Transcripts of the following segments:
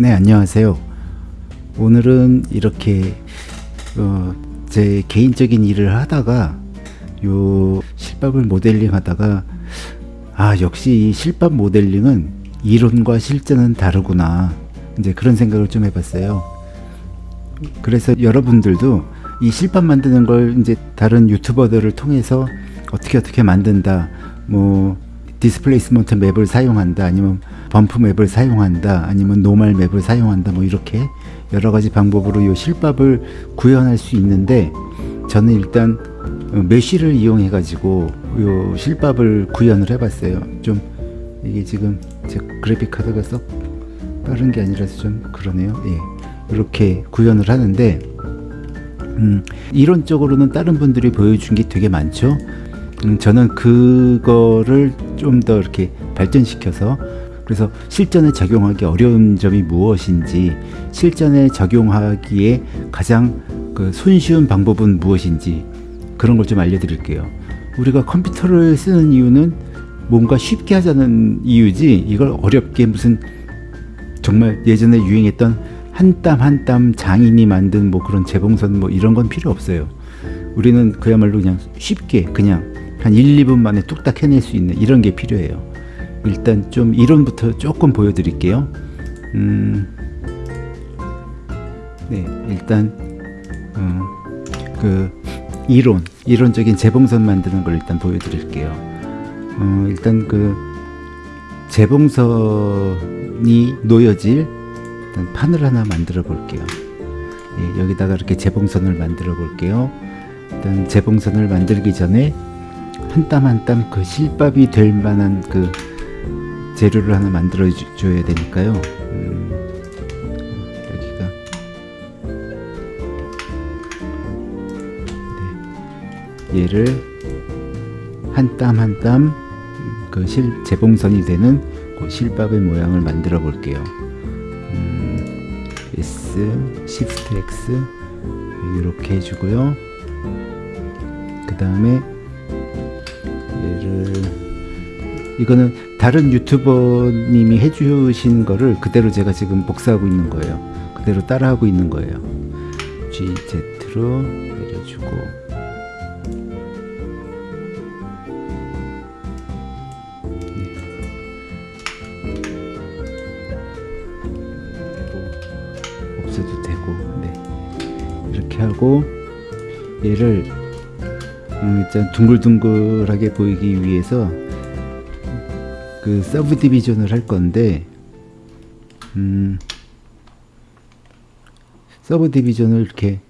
네 안녕하세요. 오늘은 이렇게 어, 제 개인적인 일을 하다가 요 실밥을 모델링 하다가 아 역시 이 실밥 모델링은 이론과 실전은 다르구나. 이제 그런 생각을 좀 해봤어요. 그래서 여러분들도 이 실밥 만드는 걸 이제 다른 유튜버들을 통해서 어떻게 어떻게 만든다 뭐 displacement map을 사용한다 아니면 bump map을 사용한다 아니면 normal map을 사용한다 뭐 이렇게 여러 가지 방법으로 이 실밥을 구현할 수 있는데 저는 일단 mesh를 이용해 가지고 요 실밥을 구현을 해 봤어요. 좀 이게 지금 제 그래픽 카드가 썩 빠른 게 아니라서 좀 그러네요. 예 이렇게 구현을 하는데 음, 이론적으로는 다른 분들이 보여준 게 되게 많죠. 음, 저는 그거를 좀 더 이렇게 발전시켜서 그래서 실전에 적용하기 어려운 점이 무엇인지 실전에 적용하기에 가장 그 손쉬운 방법은 무엇인지 그런 걸 좀 알려드릴게요. 우리가 컴퓨터를 쓰는 이유는 뭔가 쉽게 하자는 이유지 이걸 어렵게 무슨 정말 예전에 유행했던 한 땀 한 땀 장인이 만든 뭐 그런 재봉선 뭐 이런 건 필요 없어요. 우리는 그야말로 그냥 쉽게 그냥 한 1, 2분 만에 뚝딱 해낼 수 있는 이런 게 필요해요 일단 좀 이론부터 조금 보여드릴게요. 음, 네 일단 어, 그 이론 이론적인 재봉선 만드는 걸 일단 보여드릴게요. 어, 일단 그 재봉선이 놓여질 일단 판을 하나 만들어 볼게요. 예, 여기다가 이렇게 재봉선을 만들어 볼게요. 일단 재봉선을 만들기 전에 한 땀 한 땀 그 실밥이 될 만한 그 재료를 하나 만들어 줘야 되니까요. 음, 여기가. 네, 얘를 한 땀 한 땀 그 실 재봉선이 되는 그 실밥의 모양을 만들어 볼게요. 음, S, Shift X 이렇게 해주고요. 그 다음에 얘를 이거는 다른 유튜버님이 해주신 거를 그대로 제가 지금 복사하고 있는 거예요 그대로 따라하고 있는 거예요 GZ로 내려주고 네. 없어도 되고 네. 이렇게 하고 얘를 음, 일단 둥글둥글하게 보이기 위해서 그 subdivision을 할 건데 음, subdivision을 이렇게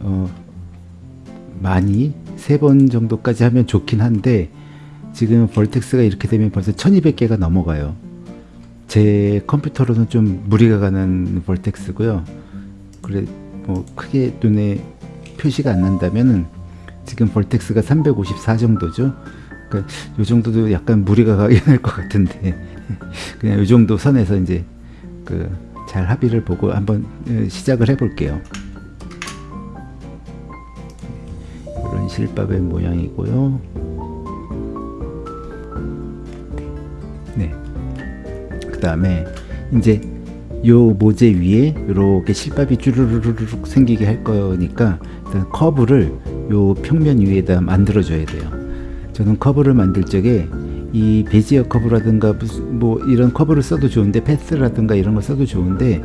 어, 많이 세 번 정도까지 하면 좋긴 한데 지금 벌텍스가 이렇게 되면 벌써 1200개가 넘어가요. 제 컴퓨터로는 좀 무리가 가는 벌텍스고요. 그래 뭐 크게 눈에 표시가 안 난다면은 지금 벌텍스가 354 정도죠 그러니까 요 정도도 약간 무리가 가긴 할 것 같은데. 그냥 요 정도 선에서 이제 그 잘 합의를 보고 한번 시작을 해 볼게요. 이런 실밥의 모양이고요. 네 그 다음에 이제 요 모재 위에 이렇게 실밥이 쭈르르륵 생기게 할 거니까 일단 커브를 요 평면 위에다 만들어 줘야 돼요 저는 커브를 만들 적에 이 베지어 커브라든가 뭐 이런 커브를 써도 좋은데 path라든가 이런 걸 써도 좋은데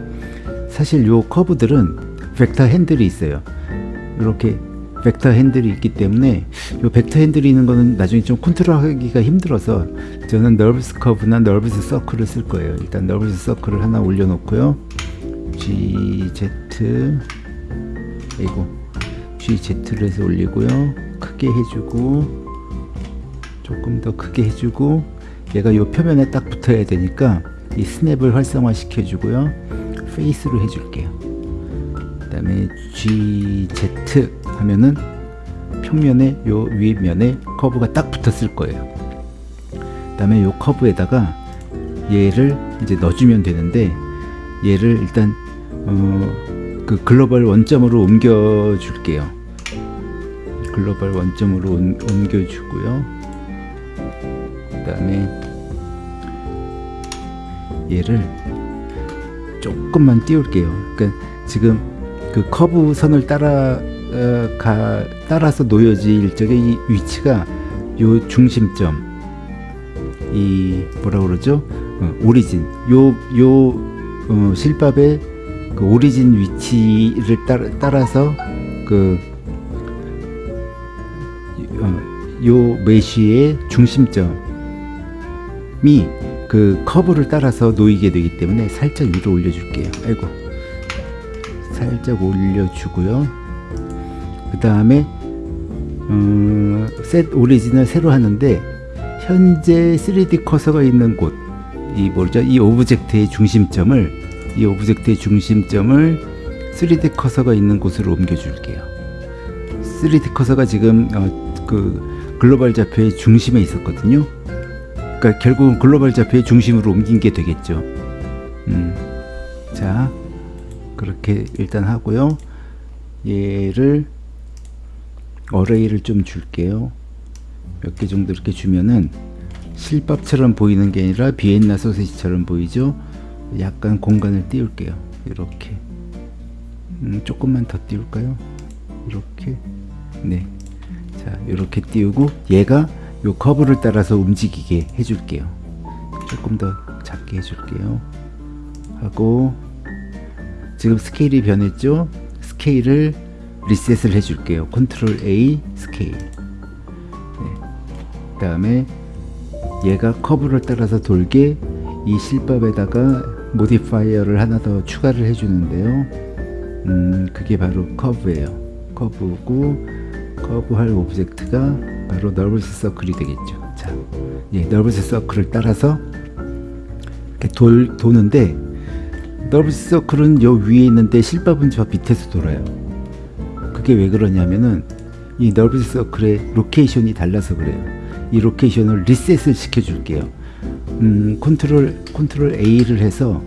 사실 요 커브들은 벡터 핸들이 있어요. 이렇게 벡터 핸들이 있기 때문에 요 벡터 핸들이 있는 거는 나중에 좀 컨트롤하기가 힘들어서 저는 NURBS curve나 NURBS circle을 쓸 거예요. 일단 NURBS circle을 하나 올려 놓고요. GZ 이고 GZ를 해서 올리고요. 크게 해주고 조금 더 크게 해주고 얘가 요 표면에 딱 붙어야 되니까 이 스냅을 활성화 시켜주고요. face로 해줄게요. 그 다음에 GZ 하면은 평면에 요 윗면에 커브가 딱 붙었을 거예요. 그 다음에 요 커브에다가 얘를 이제 넣어주면 되는데 얘를 일단 어, 그 글로벌 원점으로 옮겨 줄게요. 글로벌 원점으로 옮겨 주고요 그 다음에 얘를 조금만 띄울게요. 그러니까 지금 그 커브 선을 따라 어, 가 따라서 놓여질 적의 이 위치가 요 중심점 이 뭐라 그러죠? 어, 오리진 요요 어, 실밥의 그 오리진 위치를 따라, 따라서 그 어, 요 메쉬의 중심점 이그 커브를 따라서 놓이게 되기 때문에 살짝 위로 올려줄게요. 아이고 살짝 올려주고요. 그 다음에 음, 셋 오리진을 새로 하는데 현재 3D 커서가 있는 곳, 이 뭐죠? 이 object의 중심점을 이 object의 중심점을 3D 커서가 있는 곳으로 옮겨줄게요. 3D 커서가 지금 어, 그 글로벌 좌표의 중심에 있었거든요. 그러니까 결국은 글로벌 좌표의 중심으로 옮긴 게 되겠죠. 음, 자 그렇게 일단 하고요. 얘를 array를 좀 줄게요. 몇 개 정도 이렇게 주면은 실밥처럼 보이는 게 아니라 비엔나 소세지처럼 보이죠. 약간 공간을 띄울게요. 이렇게 음, 조금만 더 띄울까요? 이렇게 네. 자 이렇게 띄우고 얘가 요 커브를 따라서 움직이게 해줄게요. 조금 더 작게 해줄게요. 하고 지금 스케일이 변했죠? 스케일을 리셋을 해줄게요. 컨트롤 A 스케일. 네. 그 다음에 얘가 커브를 따라서 돌게 이 실밥에다가 modifier를 하나 더 추가를 해주는데요. 음, 그게 바로 커브예요. 커브고 커브할 object가 바로 너블스 서클이 되겠죠. 자, 예, 너블스 서클을 따라서 이렇게 돌 도는데 NURBS circle은 요 위에 있는데 실밥은 저 밑에서 돌아요. 그게 왜 그러냐면은 이 너블스 서클의 로케이션이 달라서 그래요. 이 location을 리셋을 시켜줄게요. 음, 컨트롤 컨트롤 A를 해서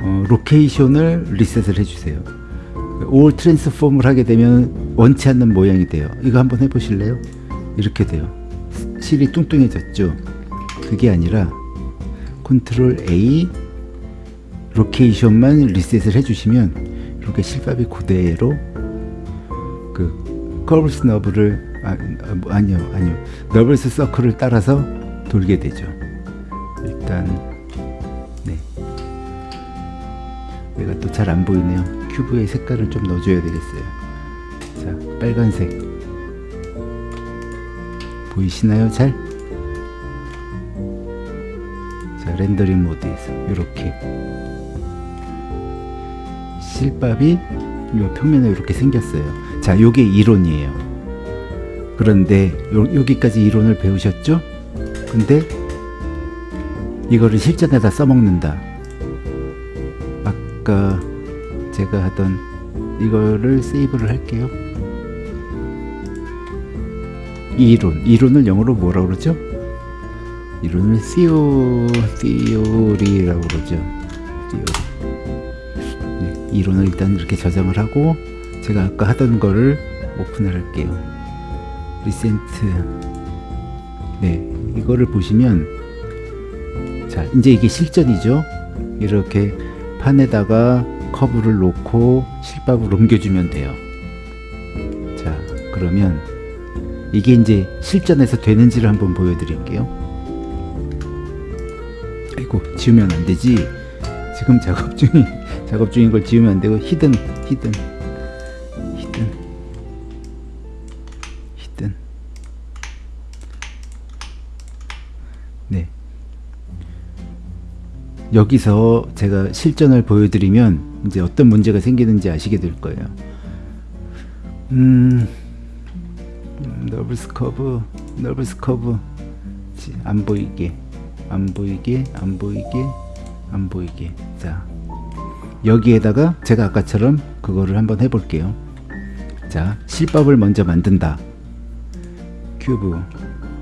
어, location을 리셋을 해주세요. all transform을 하게 되면 원치 않는 모양이 돼요. 이거 한번 해보실래요? 이렇게 돼요. 실이 뚱뚱해졌죠. 그게 아니라 컨트롤 A location만 리셋을 해주시면 이렇게 실밥이 그대로 그 curves NURB를 아, 아, 니요 아니요 너블스 서클을 따라서 돌게 되죠. 일단 네 얘가 또 잘 안 보이네요. cube의 색깔을 좀 넣어줘야 되겠어요. 자 빨간색 보이시나요? 잘? 자 렌더링 모드에서 이렇게 실밥이 요 표면에 이렇게 생겼어요. 자 요게 이론이에요. 그런데 요, 여기까지 이론을 배우셨죠? 근데 이거를 실전에다 써먹는다. 아까 제가 하던 이거를 세이브를 할게요. 이 이론, 이론을 영어로 뭐라 그러죠? 이론을 theo, theory라고 그러죠. theory. 네, 이론을 일단 이렇게 저장을 하고 제가 아까 하던 거를 오픈을 할게요. 리센트 네 이거를 보시면 자 이제 이게 실전이죠 이렇게 판에다가 커브를 놓고 실밥을 옮겨주면 돼요. 자 그러면 이게 이제 실전에서 되는지를 한번 보여드릴게요. 아이고 지우면 안 되지? 지금 작업 중인 작업 중인 걸 지우면 안 되고 hidden hidden hidden 여기서 제가 실전을 보여드리면 이제 어떤 문제가 생기는지 아시게 될 거예요. 음 NURBS curve NURBS curve 안 보이게 안 보이게 안 보이게 안 보이게. 자 여기에다가 제가 아까처럼 그거를 한번 해볼게요. 자 실밥을 먼저 만든다. cube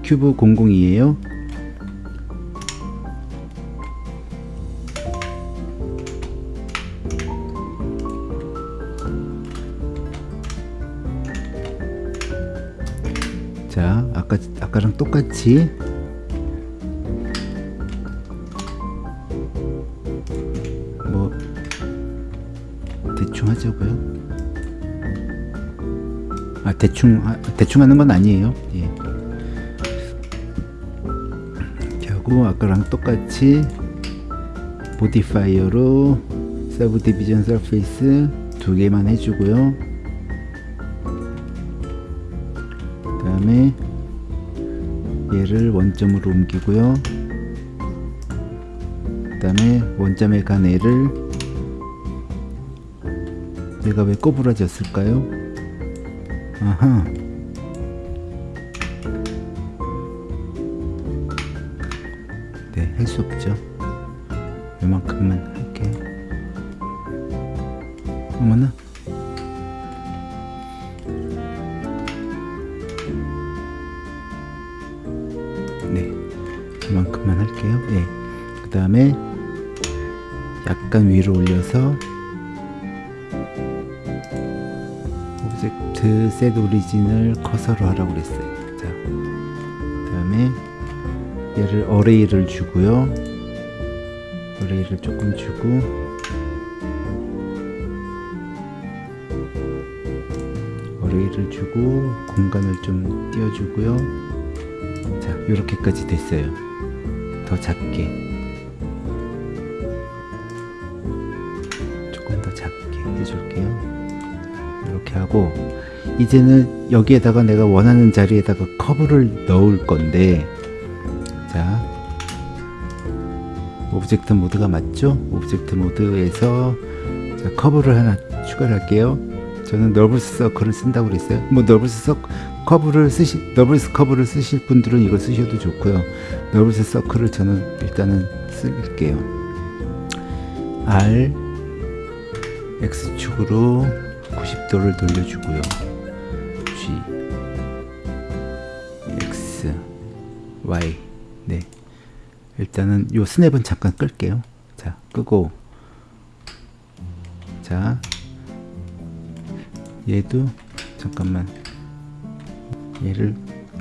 cube 002에요 아까 아까랑 똑같이 대충 하자고요. 아 대충 아, 대충 하는 건 아니에요. 예. 이렇게 하고 아까랑 똑같이 modifier로 subdivision surface 두 개만 해주고요. 원점으로 옮기고요. 그 다음에 원점에 간 애를 얘가 왜 꼬부라졌을까요? 아하. 네, 할 수 없죠. 요만큼만 할게. 어머나. 약간 위로 올려서 object set origin을 커서로 하라고 그랬어요. 자, 그 다음에 얘를 array를 주고요. array를 조금 주고 array를 주고 공간을 좀 띄워주고요. 자, 이렇게까지 됐어요. 더 작게. 해줄게요. 이렇게 하고 이제는 여기에다가 내가 원하는 자리에다가 커브를 넣을 건데 자 object mode가 맞죠? object mode에서 자, 커브를 하나 추가를 할게요. 저는 너블스 서클을 쓴다고 그랬어요. 뭐 NURBS 서 커브를 쓰시 너블스 커브를 쓰실 분들은 이거 쓰셔도 좋고요. 너블스 서클을 저는 일단은 쓸게요. R X축으로 90도를 돌려주고요. G X Y 네 일단은 요 스냅은 잠깐 끌게요. 자 끄고 자 얘도 잠깐만 얘를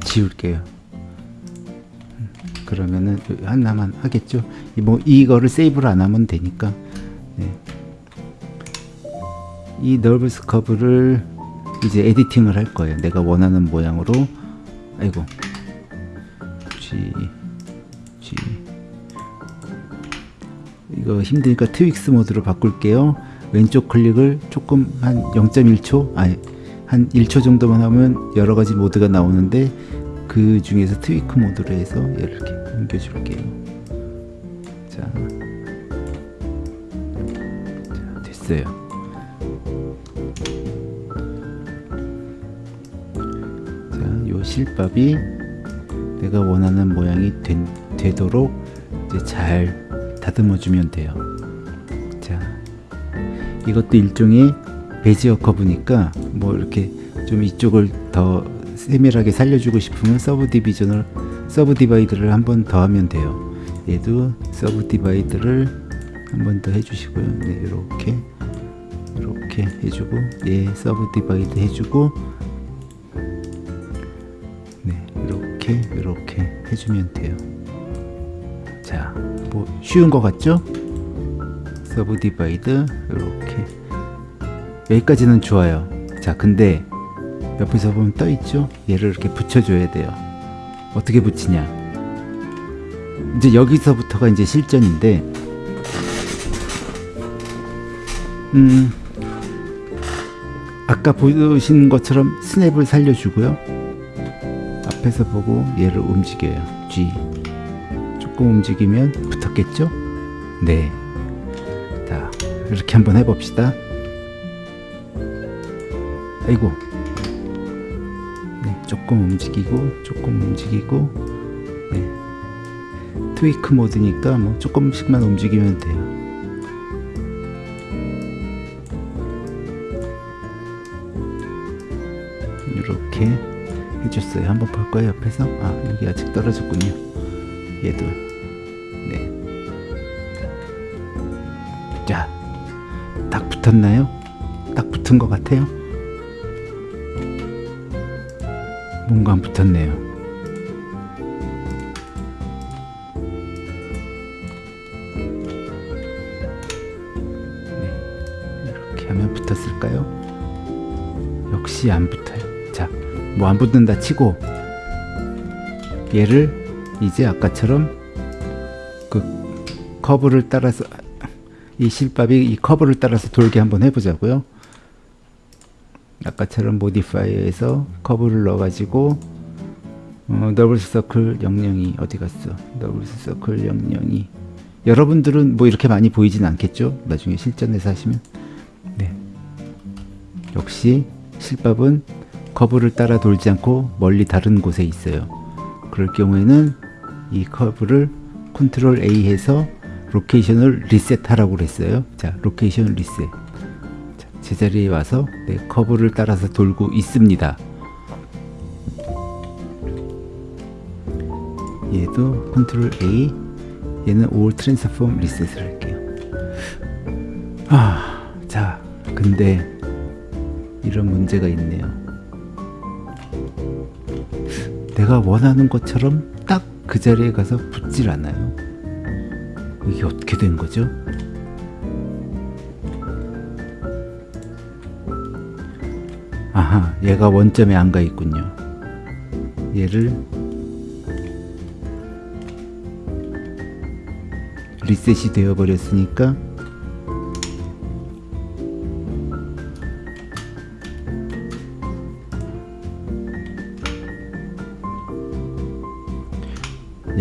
지울게요. 음, 그러면은 하나만 하겠죠. 이뭐 이거를 세이브를 안 하면 되니까. 네. 이 너브스 커브를 이제 에디팅을 할 거예요. 내가 원하는 모양으로. 아이고. G G 이거 힘드니까 트윅스 모드로 바꿀게요. 왼쪽 클릭을 조금 한 0.1초 아니 한 1초 정도만 하면 여러 가지 모드가 나오는데 그 중에서 트위크 모드로 해서 이렇게 옮겨 줄게요. 자. 자, 됐어요. 실밥이 내가 원하는 모양이 된, 되도록 이제 잘 다듬어 주면 돼요. 자, 이것도 일종의 Bezier curve니까 뭐 이렇게 좀 이쪽을 더 세밀하게 살려주고 싶으면 subdivision을 subdivide를 한 번 더 하면 돼요. 얘도 subdivide를 한 번 더 해주시고요. 네, 이렇게 이렇게 해주고 얘 subdivide 해주고 이렇게 이렇게 해주면 돼요. 자, 뭐 쉬운 거 같죠? subdivide 이렇게 여기까지는 좋아요. 자, 근데 옆에서 보면 떠 있죠? 얘를 이렇게 붙여줘야 돼요. 어떻게 붙이냐? 이제 여기서부터가 이제 실전인데, 음, 아까 보신 것처럼 스냅을 살려주고요. 앞에서 보고 얘를 움직여요. G. 조금 움직이면 붙었겠죠? 네. 자, 이렇게 한번 해봅시다. 아이고. 네, 조금 움직이고, 조금 움직이고, 네. 트위크 모드니까 뭐 조금씩만 움직이면 돼요. 해줬어요. 한번 볼 거예요. 옆에서. 아, 여기 아직 떨어졌군요. 얘도. 네. 자, 딱 붙었나요? 딱 붙은 것 같아요. 뭔가 안 붙었네요. 네, 이렇게 하면 붙었을까요? 역시 안 붙어요. 자, 뭐 안 붙는다 치고 얘를 이제 아까처럼 그 커브를 따라서 이 실밥이 이 커브를 따라서 돌게 한번 해보자고요. 아까처럼 modifier에서 커브를 넣어가지고 어, NURBS circle 002 어디 갔어? NURBS circle 002 여러분들은 뭐 이렇게 많이 보이진 않겠죠? 나중에 실전에서 하시면 네 역시 실밥은 커브를 따라 돌지 않고 멀리 다른 곳에 있어요. 그럴 경우에는 이 커브를 컨트롤 A 해서 로케이션을 리셋하라고 그랬어요. 자, 로케이션 리셋. 자, 제자리에 와서 네, 커브를 따라서 돌고 있습니다. 얘도 컨트롤 A, 얘는 올 트랜스폼 리셋을 할게요. 아, 자, 근데 이런 문제가 있네요. 내가 원하는 것처럼 딱 그 자리에 가서 붙질 않아요. 이게 어떻게 된 거죠? 아하, 얘가 원점에 안 가 있군요. 얘를 리셋이 되어 버렸으니까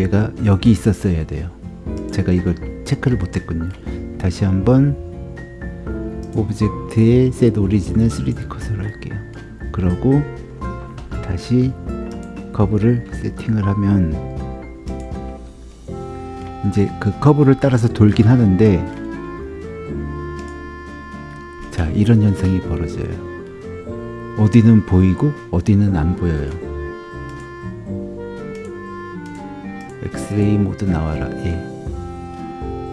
얘가 여기 있었어야 돼요. 제가 이걸 체크를 못했군요. 다시 한번 오브젝트의 set 오리진을 3D 컷으로 할게요. 그러고 다시 커브를 세팅을 하면 이제 그 커브를 따라서 돌긴 하는데 자 이런 현상이 벌어져요. 어디는 보이고 어디는 안 보여요. 엑스레이 모드 나와라. 예.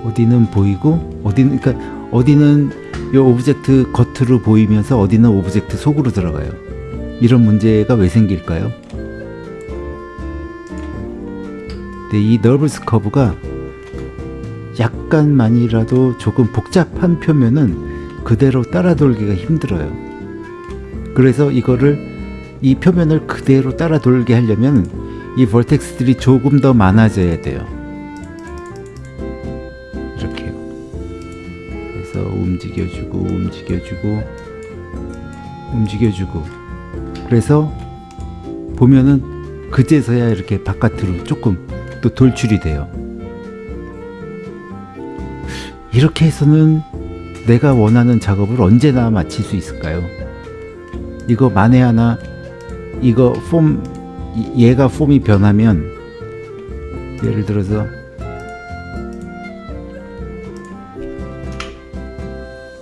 어디는 보이고 어디는 그러니까 어디는 이 object 겉으로 보이면서 어디는 object 속으로 들어가요. 이런 문제가 왜 생길까요? 근데 이 NURBS 커브가 약간만이라도 조금 복잡한 표면은 그대로 따라 돌기가 힘들어요. 그래서 이거를 이 표면을 그대로 따라 돌게 하려면 이 vertex들이 조금 더 많아져야 돼요. 이렇게요. 그래서 움직여주고 움직여주고 움직여주고 그래서 보면은 그제서야 이렇게 바깥으로 조금 또 돌출이 돼요. 이렇게 해서는 내가 원하는 작업을 언제나 마칠 수 있을까요? 이거 만에 하나 이거 폼 얘가 폼이 변하면 예를 들어서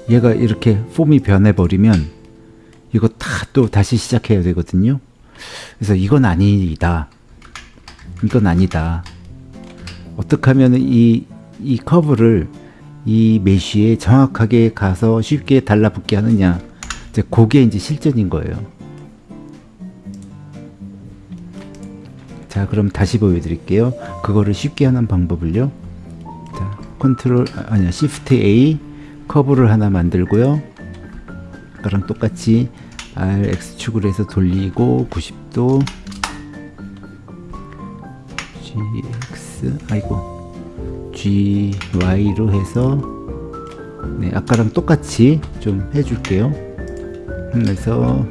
얘가 이렇게 폼이 변해 버리면 이거 다 또 다시 시작해야 되거든요. 그래서 이건 아니다. 이건 아니다. 어떻게 하면 이, 이 커브를 이 메쉬에 정확하게 가서 쉽게 달라붙게 하느냐. 이제 그게 이제 실전인 거예요. 자, 그럼 다시 보여드릴게요. 그거를 쉽게 하는 방법을요. 자, 컨트롤, 아니야, 시프트 A 커브를 하나 만들고요. 아까랑 똑같이 R, X축을 해서 돌리고 90도 GX, 아이고 GY로 해서 네, 아까랑 똑같이 좀 해줄게요. 그래서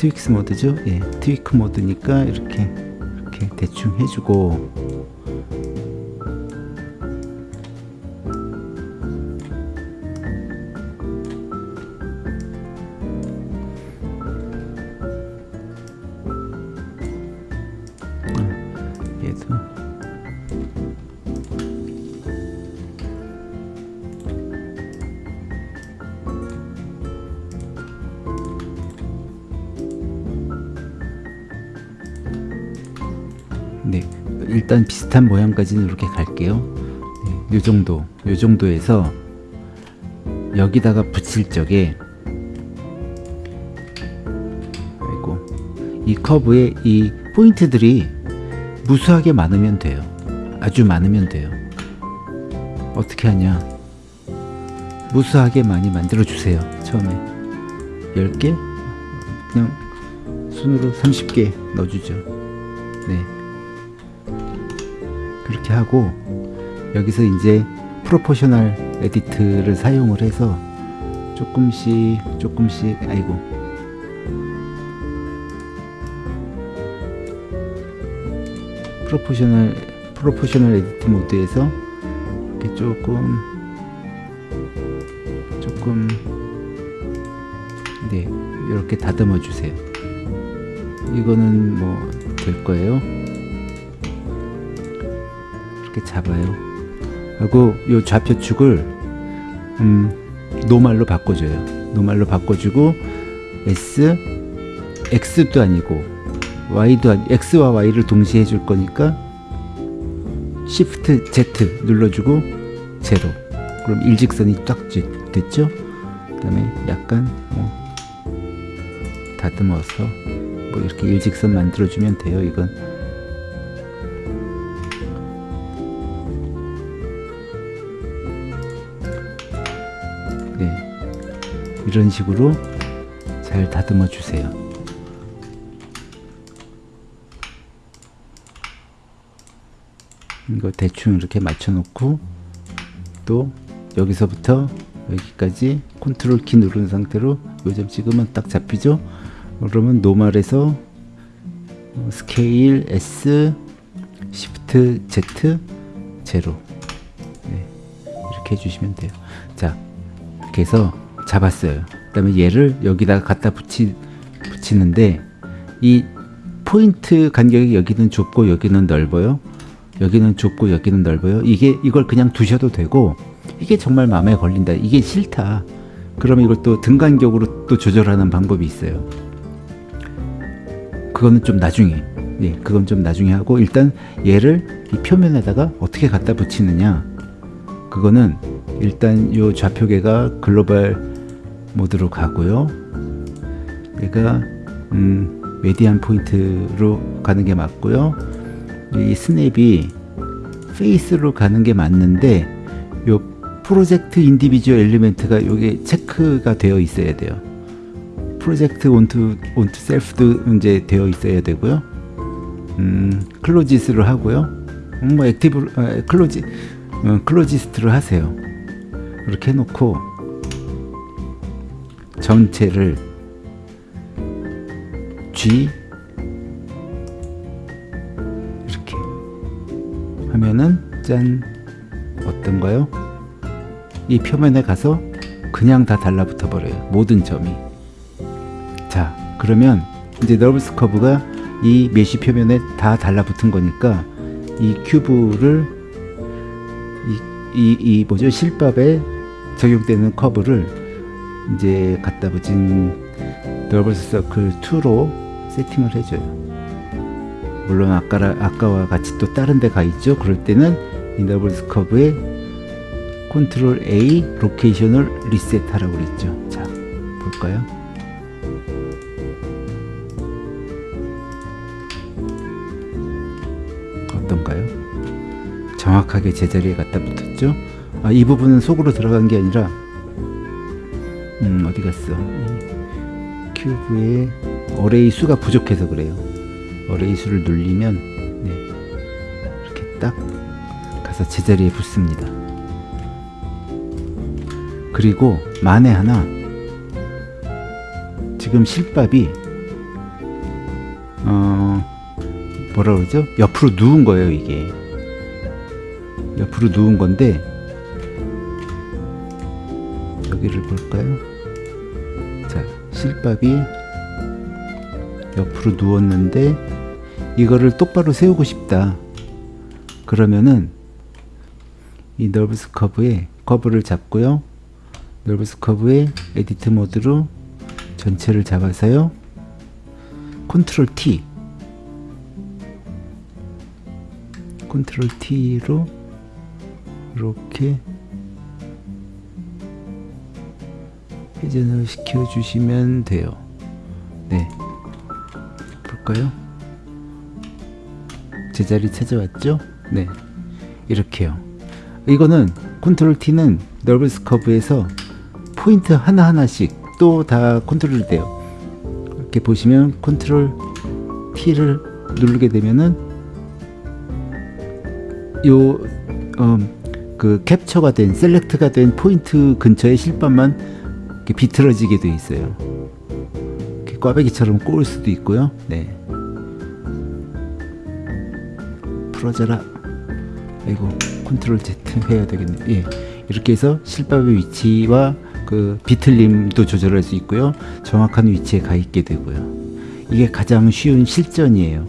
트윅스 모드죠. 예, 트위크 모드니까 이렇게 이렇게 대충 해주고 일단 비슷한 모양까지는 이렇게 갈게요. 네, 요 정도, 요 정도에서 여기다가 붙일 적에 아이고 이 커브에 이 포인트들이 무수하게 많으면 돼요. 아주 많으면 돼요. 어떻게 하냐? 무수하게 많이 만들어 주세요. 처음에 10개 그냥 손으로 30개 넣어주죠. 네. 그렇게 하고 여기서 이제 proportional edit를 사용을 해서 조금씩 조금씩 아이고 proportional proportional edit mode에서 이렇게 조금 조금 네 이렇게 다듬어 주세요. 이거는 뭐 될 거예요. 이렇게 잡아요. 하고 요 좌표축을 음, 노말로 바꿔줘요. 노말로 바꿔주고 S, X도 아니고 Y도 아니, X와 Y를 동시에 해줄 거니까 Shift Z 눌러주고 제로. 그럼 일직선이 딱 지- 됐죠? 그 다음에 약간 뭐 다듬어서 뭐 이렇게 일직선 만들어주면 돼요. 이건 네. 이런 식으로 잘 다듬어 주세요. 이거 대충 이렇게 맞춰 놓고 또 여기서부터 여기까지 컨트롤 키 누른 상태로 요 점 찍으면 딱 잡히죠? 그러면 normal에서 어, 스케일 S 시프트 Z 제로. 네, 이렇게 해주시면 돼요. 자 해서 잡았어요 그 다음에 얘를 여기다가 갖다 붙이, 붙이는데 이 포인트 간격이 여기는 좁고 여기는 넓어요 여기는 좁고 여기는 넓어요. 이게 이걸 그냥 두셔도 되고 이게 정말 마음에 걸린다. 이게 싫다. 그러면 이걸 또 등 간격으로 또 조절하는 방법이 있어요. 그거는 좀 나중에. 예, 그건 좀 나중에 하고 일단 얘를 이 표면에다가 어떻게 갖다 붙이느냐. 그거는 일단 요 좌표계가 글로벌 모드로 가고요. 얘가 음, median point로 가는 게 맞고요. 이 스냅이 face로 가는 게 맞는데 요 project individual element가 요게 체크가 되어 있어야 돼요. project onto onto self도 이제 되어 있어야 되고요. 음, closest로 하고요. 음, 뭐 active 아, closest 어, closest로 하세요. 이렇게 해놓고 전체를 G 이렇게 하면은 짠 어떤가요? 이 표면에 가서 그냥 다 달라붙어 버려요. 모든 점이. 자, 그러면 이제 NURBS 커브가 이 mesh 표면에 다 달라붙은 거니까 이 cube를 이, 이, 이 뭐죠? 실밥에 적용되는 커브를 이제 갖다 붙인 NURBS circle 2로 세팅을 해줘요. 물론 아까, 아까와 같이 또 다른 데 가 있죠. 그럴 때는 이 NURBS 커브에 컨트롤 A 로케이션을 리셋하라고 그랬죠. 자, 볼까요? 어떤가요? 정확하게 제자리에 갖다 붙었죠? 아, 이 부분은 속으로 들어간 게 아니라 음, 어디 갔어? 이 큐브의 어레이 수가 부족해서 그래요. 어레이 수를 눌리면 네, 이렇게 딱 가서 제자리에 붙습니다. 그리고 만에 하나 지금 실밥이 어 뭐라 그러죠? 옆으로 누운 거예요 이게 옆으로 누운 건데 여기를 볼까요? 자 실밥이 옆으로 누웠는데 이거를 똑바로 세우고 싶다. 그러면은 이 너브스 커브에 커브를 잡고요. 너브스 커브의 edit mode로 전체를 잡아서요. 컨트롤 T. 컨트롤 T로 이렇게 회전을 시켜 주시면 돼요. 네. 볼까요? 제자리 찾아왔죠? 네. 이렇게요. 이거는 컨트롤 T는 NURBS 커브에서 포인트 하나하나씩 또 다 컨트롤 돼요. 이렇게 보시면 컨트롤 T를 누르게 되면은 요, 음, 그 캡처가 된, select가 된 포인트 근처의 실밥만 이렇게 비틀어지게 돼 있어요. 이렇게 꽈배기처럼 꼬을 수도 있고요. 네. 풀어져라. 아이고, 컨트롤 Z 해야 되겠네. 예. 이렇게 해서 실밥의 위치와 그 비틀림도 조절할 수 있고요. 정확한 위치에 가 있게 되고요. 이게 가장 쉬운 실전이에요.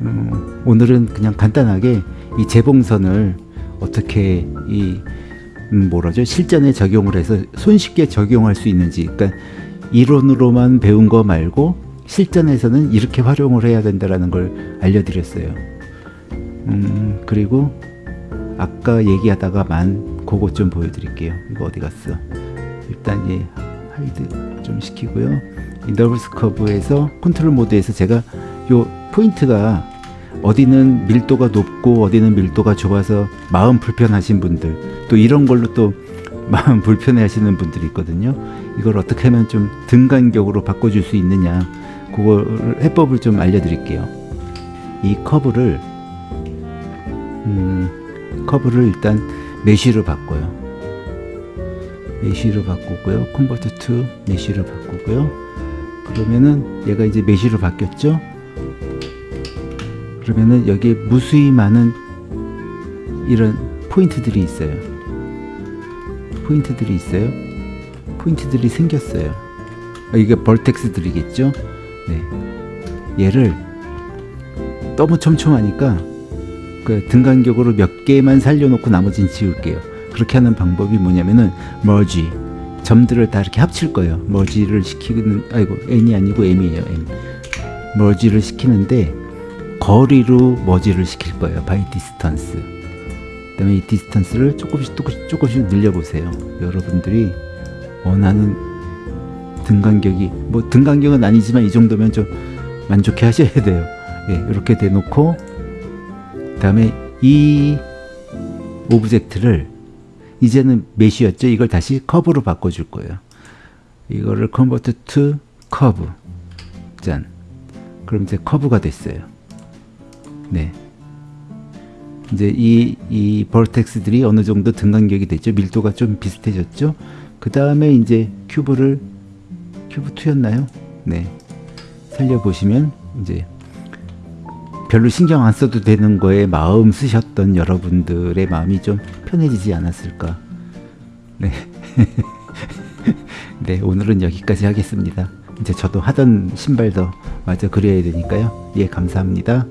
음, 오늘은 그냥 간단하게 이 재봉선을 어떻게 이 음, 뭐라죠 실전에 적용을 해서 손쉽게 적용할 수 있는지 그러니까 이론으로만 배운 거 말고 실전에서는 이렇게 활용을 해야 된다라는 걸 알려드렸어요. 음, 그리고 아까 얘기하다가만 그것 좀 보여드릴게요. 이거 어디 갔어? 일단 얘 hide 좀 시키고요. 이 NURBS curve에서 control mode에서 제가 요 포인트가 어디는 밀도가 높고 어디는 밀도가 좁아서 마음 불편하신 분들 또 이런 걸로 또 마음 불편해 하시는 분들이 있거든요. 이걸 어떻게 하면 좀 등간격으로 바꿔줄 수 있느냐 그걸 해법을 좀 알려드릴게요. 이 커브를 음, 커브를 일단 mesh로 바꿔요. mesh로 바꾸고요. convert to mesh로 바꾸고요. 그러면은 얘가 이제 mesh로 바뀌었죠. 그러면은 여기에 무수히 많은 이런 포인트들이 있어요. 포인트들이 있어요. 포인트들이 생겼어요. 아, 이게 벌텍스들이겠죠. 네. 얘를 너무 촘촘하니까 그 등간격으로 몇 개만 살려놓고 나머지는 지울게요. 그렇게 하는 방법이 뭐냐면은 머지 점들을 다 이렇게 합칠 거예요. 머지를 시키는 아이고 n이 아니고 m이에요. m 머지를 시키는데 거리로 머지를 시킬 거예요. By distance. 그다음에 이 distance를 조금씩 조금씩 조금씩 늘려보세요. 여러분들이 원하는 등간격이 뭐 등간격은 아니지만 이 정도면 좀 만족해 하셔야 돼요. 예, 이렇게 해놓고 그 다음에 이 object를 이제는 mesh였죠. 이걸 다시 커브로 바꿔줄 거예요. 이거를 convert to 커브. 짠. 그럼 이제 커브가 됐어요. 네. 이제 이, 이 vertex들이 어느 정도 등간격이 됐죠. 밀도가 좀 비슷해졌죠. 그 다음에 이제 cube를, cube 2였나요? 네. 살려보시면 이제 별로 신경 안 써도 되는 거에 마음 쓰셨던 여러분들의 마음이 좀 편해지지 않았을까. 네. 네, 오늘은 여기까지 하겠습니다. 이제 저도 하던 신발도 마저 그려야 되니까요. 예, 감사합니다.